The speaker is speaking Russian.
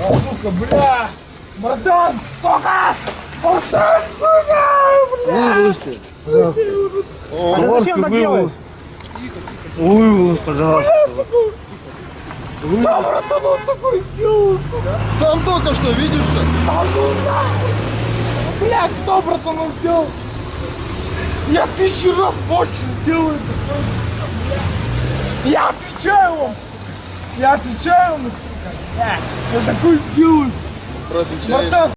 Сука, бля! Братан, сука! Братан, сука! Вылезьте. А зачем так делаешь? Вылез, пожалуйста. Что, братан, он такой сделал, сука? Сам только что, видишь? А ну нахуй! Бля, кто, братан, он сделал? Я тысячу раз больше сделаю такой, сука, бля. Я отвечаю вам, сука. Я отвечаю вам, сука. Я такой сделаю, сука. Братан,